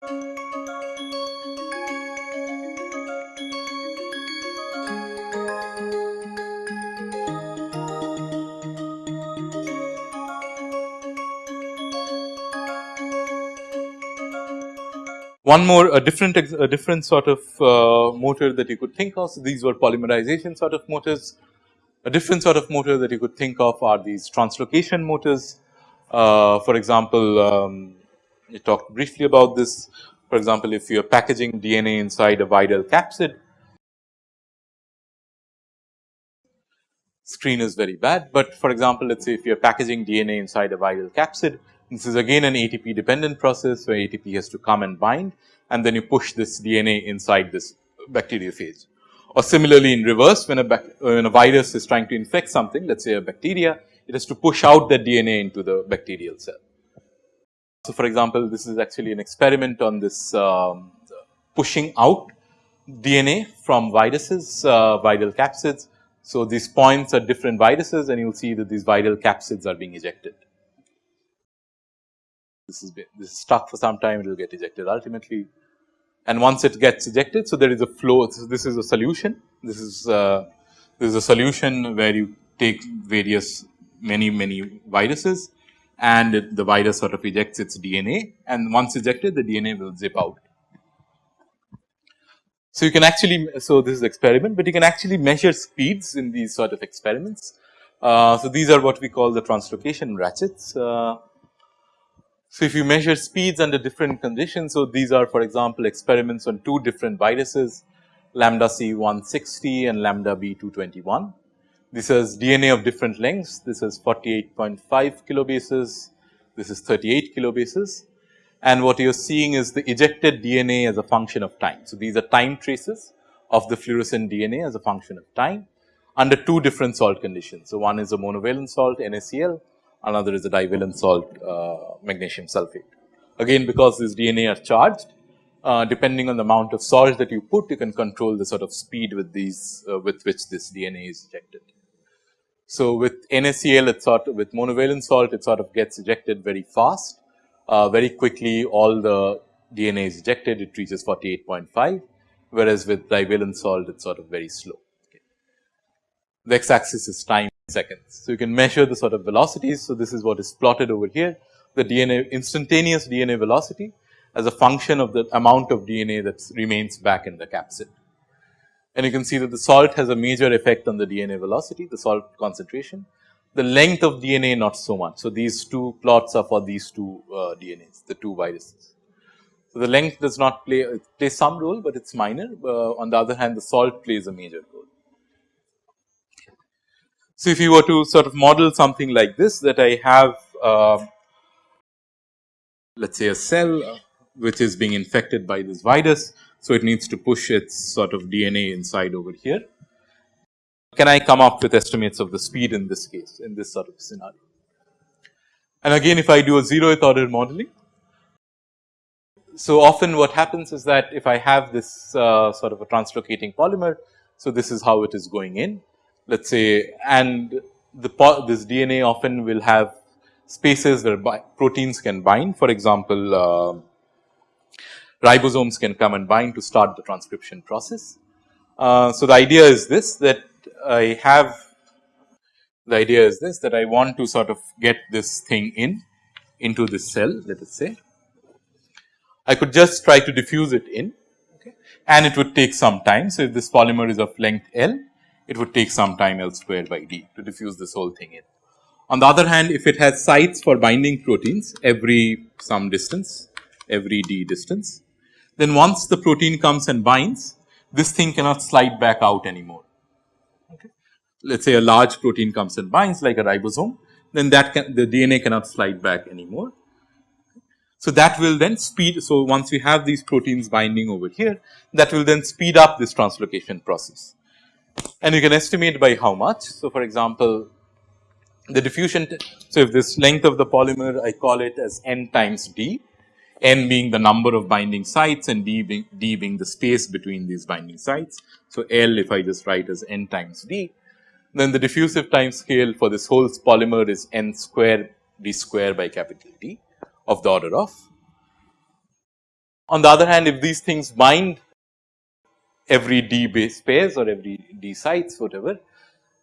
One more a different a different sort of uh, motor that you could think of. So, these were polymerization sort of motors. A different sort of motor that you could think of are these translocation motors. Uh, for example, um, we talked briefly about this. For example, if you are packaging DNA inside a viral capsid, screen is very bad. But for example, let us say if you are packaging DNA inside a viral capsid, this is again an ATP dependent process where ATP has to come and bind and then you push this DNA inside this bacteriophage. Or similarly in reverse when a, when a virus is trying to infect something let us say a bacteria, it has to push out that DNA into the bacterial cell. So, for example, this is actually an experiment on this um, pushing out DNA from viruses, uh, viral capsids. So, these points are different viruses and you will see that these viral capsids are being ejected this is this is stuck for some time it will get ejected ultimately and once it gets ejected. So, there is a flow so this is a solution this is uh, this is a solution where you take various many many viruses and it, the virus sort of ejects its DNA and once ejected the DNA will zip out. So, you can actually so this is experiment, but you can actually measure speeds in these sort of experiments. Uh, so, these are what we call the translocation ratchets. Uh, so, if you measure speeds under different conditions, so these are for example, experiments on two different viruses lambda C 160 and lambda B 221. This is DNA of different lengths, this is 48.5 kilobases, this is 38 kilobases and what you are seeing is the ejected DNA as a function of time. So, these are time traces of the fluorescent DNA as a function of time under two different salt conditions. So, one is a monovalent salt NaCl another is a divalent salt uh, magnesium sulfate. Again because these DNA are charged uh, depending on the amount of salt that you put you can control the sort of speed with these uh, with which this DNA is ejected. So, with NaCl it sort of with monovalent salt it sort of gets ejected very fast uh, very quickly all the DNA is ejected it reaches 48.5 whereas with divalent salt it's sort of very slow. Okay. The x axis is time seconds. So, you can measure the sort of velocities. So, this is what is plotted over here the DNA instantaneous DNA velocity as a function of the amount of DNA that remains back in the capsid. And you can see that the salt has a major effect on the DNA velocity, the salt concentration. The length of DNA not so much. So, these two plots are for these two uh, DNAs, the two viruses. So, the length does not play, play some role, but it is minor. Uh, on the other hand, the salt plays a major role. So, if you were to sort of model something like this that I have uh, let us say a cell which is being infected by this virus. So, it needs to push its sort of DNA inside over here. Can I come up with estimates of the speed in this case in this sort of scenario? And again if I do a zeroth order modeling. So, often what happens is that if I have this uh, sort of a translocating polymer. So, this is how it is going in let us say and the this DNA often will have spaces where proteins can bind for example, uh, ribosomes can come and bind to start the transcription process. Uh, so, the idea is this that I have the idea is this that I want to sort of get this thing in into this cell let us say. I could just try to diffuse it in okay, and it would take some time. So, if this polymer is of length L it would take some time L square by d to diffuse this whole thing in. On the other hand, if it has sites for binding proteins every some distance, every d distance, then once the protein comes and binds, this thing cannot slide back out anymore. Okay. Let us say a large protein comes and binds like a ribosome, then that can, the DNA cannot slide back anymore. So, that will then speed. So, once we have these proteins binding over here, that will then speed up this translocation process and you can estimate by how much. So, for example, the diffusion. So, if this length of the polymer I call it as n times d, n being the number of binding sites and d being, d being the space between these binding sites. So, L if I just write as n times d, then the diffusive time scale for this whole polymer is n square d square by capital D of the order of On the other hand, if these things bind every d base pairs or every d sites whatever,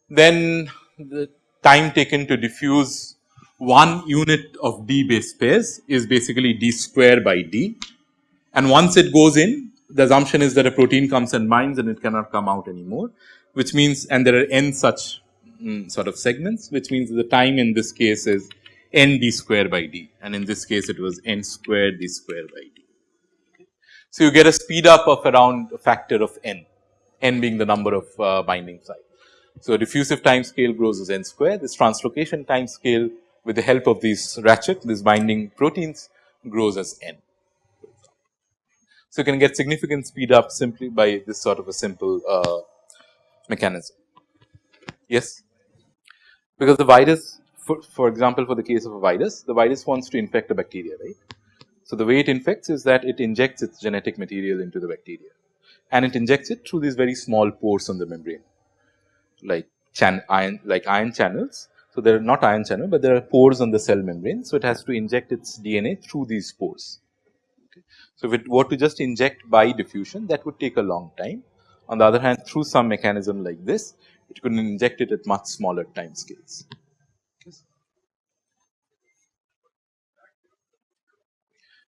then the time taken to diffuse one unit of d base pairs is basically d square by d. And once it goes in, the assumption is that a protein comes and binds and it cannot come out anymore, which means and there are n such mm, sort of segments, which means the time in this case is n d square by d and in this case it was n square d square by d. So, you get a speed up of around a factor of n, n being the number of uh, binding sites. So, diffusive time scale grows as n square, this translocation time scale with the help of these ratchet, these binding proteins grows as n. So, you can get significant speed up simply by this sort of a simple uh, mechanism. Yes, because the virus for, for example, for the case of a virus, the virus wants to infect a bacteria, right. So, the way it infects is that it injects its genetic material into the bacteria and it injects it through these very small pores on the membrane like ion like ion channels. So, they are not ion channel, but there are pores on the cell membrane. So, it has to inject its DNA through these pores. Okay. So, if it were to just inject by diffusion that would take a long time. On the other hand through some mechanism like this it could inject it at much smaller time scales.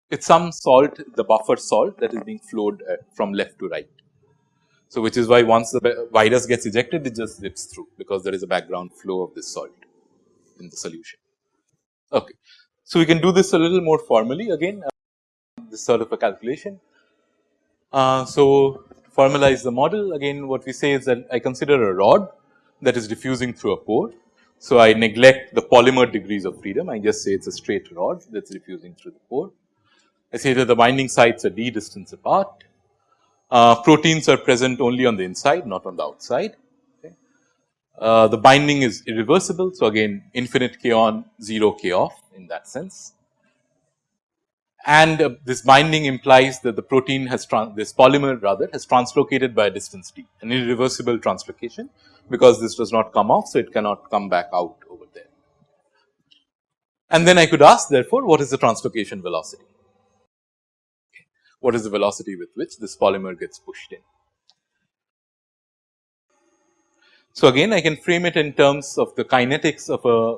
It's some salt the buffer salt that is being flowed uh, from left to right. So, which is why once the virus gets ejected it just zips through because there is a background flow of this salt in the solution. Okay. So, we can do this a little more formally again uh, this sort of a calculation. Uh, so, to formalize the model again what we say is that I consider a rod that is diffusing through a pore. So, I neglect the polymer degrees of freedom I just say it is a straight rod that is diffusing through the pore. I say that the binding sites are d distance apart. Uh, proteins are present only on the inside not on the outside. Uh, the binding is irreversible. So, again infinite k on 0 k off in that sense. And uh, this binding implies that the protein has this polymer rather has translocated by a distance d an irreversible translocation because this does not come off. So, it cannot come back out over there. And then I could ask therefore, what is the translocation velocity? what is the velocity with which this polymer gets pushed in. So, again I can frame it in terms of the kinetics of a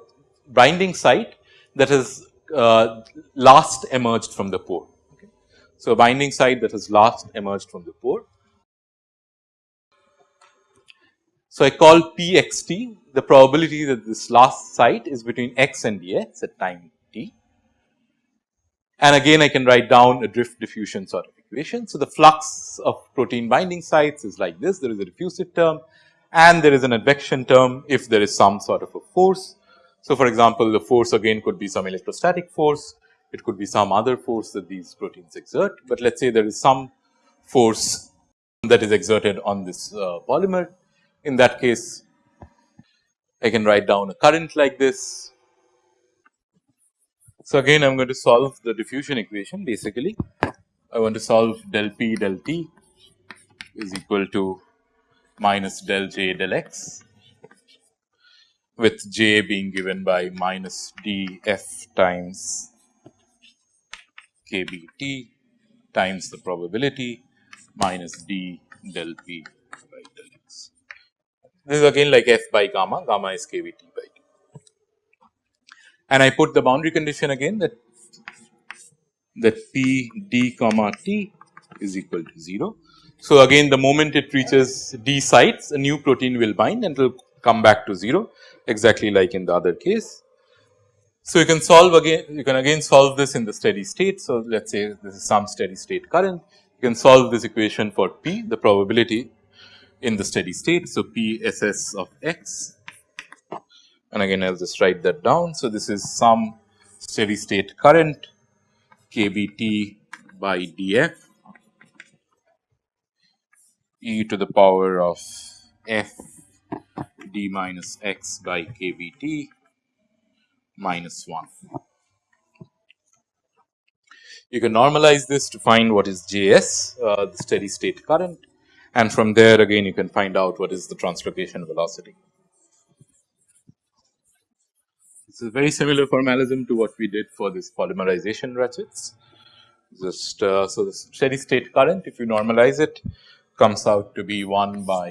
binding site that has uh, last emerged from the pore. Okay. So, a binding site that has last emerged from the pore. So, I call p x t the probability that this last site is between x and dx at time t. and again I can write down a drift diffusion sort of equation. So, the flux of protein binding sites is like this, there is a diffusive term and there is an advection term if there is some sort of a force. So, for example, the force again could be some electrostatic force, it could be some other force that these proteins exert, but let us say there is some force that is exerted on this uh, polymer. In that case, I can write down a current like this so, again I am going to solve the diffusion equation basically I want to solve del p del t is equal to minus del j del x with j being given by minus d f times k b t times the probability minus d del p by del x. This is again like f by gamma, gamma is k b t by t. and I put the boundary condition again that that p d comma t is equal to 0. So, again the moment it reaches d sites a new protein will bind and it will come back to 0 exactly like in the other case. So, you can solve again you can again solve this in the steady state. So, let us say this is some steady state current you can solve this equation for p the probability in the steady state. So, p s s of x and again I will just write that down. So, this is some steady state current kBT by df e to the power of f d minus x by kBT minus 1. You can normalize this to find what is Js, uh, the steady state current and from there again you can find out what is the translocation velocity. It's a very similar formalism to what we did for this polymerization ratchets. just uh, so the steady state current if you normalize it comes out to be 1 by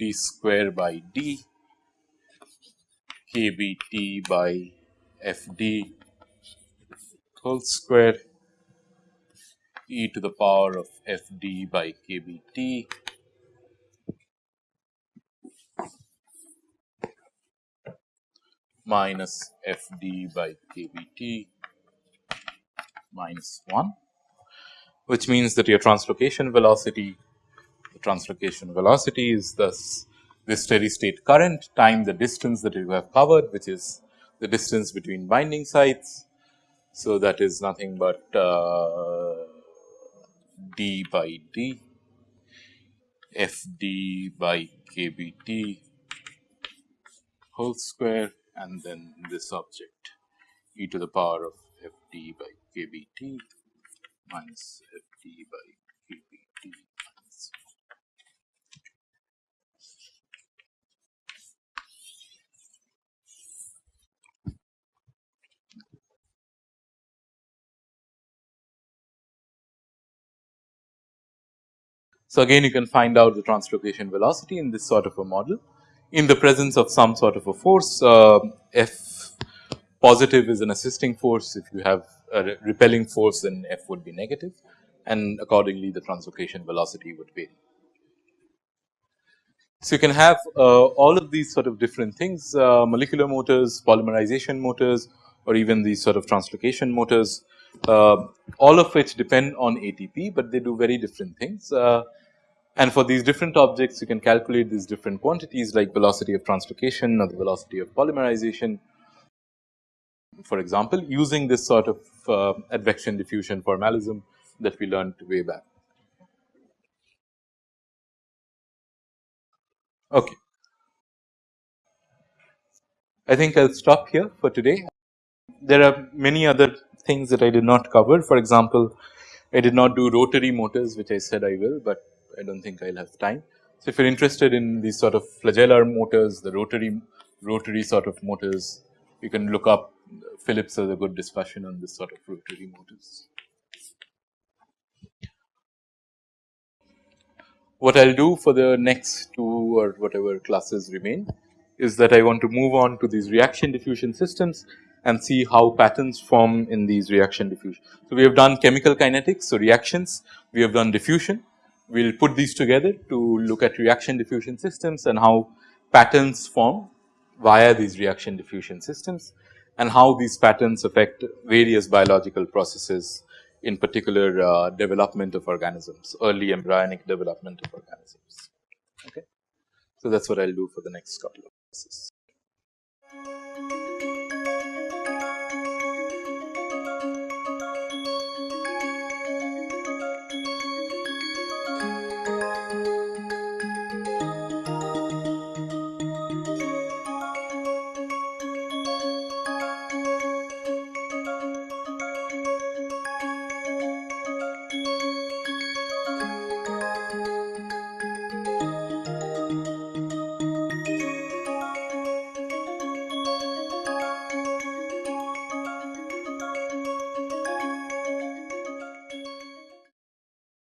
d square by d kBT by FD whole square e to the power of FD by kBT minus FD by kBT minus 1, which means that your translocation velocity, the translocation velocity is thus the steady state current time the distance that you have covered, which is the distance between binding sites. So, that is nothing but uh, d by d f d by k b t whole square and then this object e to the power of f d by k b t minus by So, again you can find out the translocation velocity in this sort of a model. In the presence of some sort of a force uh, F positive is an assisting force. If you have a repelling force then F would be negative and accordingly the translocation velocity would vary. So, you can have uh, all of these sort of different things uh, molecular motors, polymerization motors or even these sort of translocation motors uh, all of which depend on ATP, but they do very different things. Uh, and for these different objects, you can calculate these different quantities like velocity of translocation or the velocity of polymerization. For example, using this sort of uh, advection diffusion formalism that we learned way back. Okay. I think I will stop here for today. There are many other things that I did not cover. For example, I did not do rotary motors which I said I will, but I do not think I will have time. So, if you are interested in these sort of flagellar motors, the rotary rotary sort of motors, you can look up Phillips has a good discussion on this sort of rotary motors. What I will do for the next two or whatever classes remain is that I want to move on to these reaction diffusion systems and see how patterns form in these reaction diffusion. So, we have done chemical kinetics, so reactions, we have done diffusion, we will put these together to look at reaction diffusion systems and how patterns form via these reaction diffusion systems and how these patterns affect various biological processes in particular uh, development of organisms, early embryonic development of organisms. Okay. So, that is what I will do for the next couple of classes.